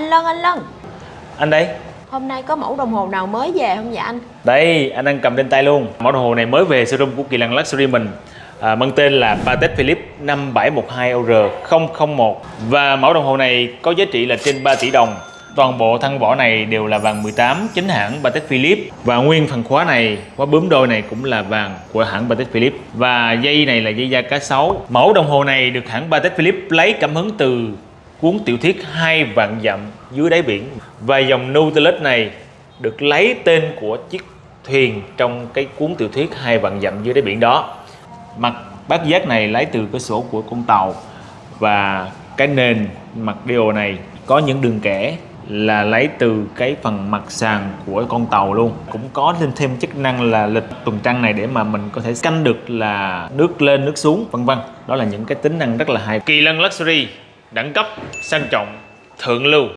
Anh Lân, anh Lân. Anh đây. Hôm nay có mẫu đồng hồ nào mới về không dạ anh? Đây, anh đang cầm trên tay luôn. Mẫu đồng hồ này mới về showroom của Kỳ Lân Luxury mình à, Mang tên là Patek Philippe 5712EUR001 Và mẫu đồng hồ này có giá trị là trên 3 tỷ đồng. Toàn bộ thân vỏ này đều là vàng 18 chính hãng Patek Philippe. Và nguyên phần khóa này, khóa bướm đôi này cũng là vàng của hãng Patek Philippe. Và dây này là dây da cá sấu. Mẫu đồng hồ này được hãng Patek Philippe lấy cảm hứng từ cuốn tiểu thuyết hai vạn dặm dưới đáy biển. Và dòng Nautilus này được lấy tên của chiếc thuyền trong cái cuốn tiểu thuyết hai vạn dặm dưới đáy biển đó. Mặt bát giác này lấy từ cái sổ của con tàu. Và cái nền mặt điều này có những đường kẻ là lấy từ cái phần mặt sàn của con tàu luôn. Cũng có thêm thêm chức năng là lịch tuần trăng này để mà mình có thể canh được là nước lên, nước xuống, vân vân. Đó là những cái tính năng rất là hay. Kỳ lân luxury đẳng cấp sang trọng thượng lưu.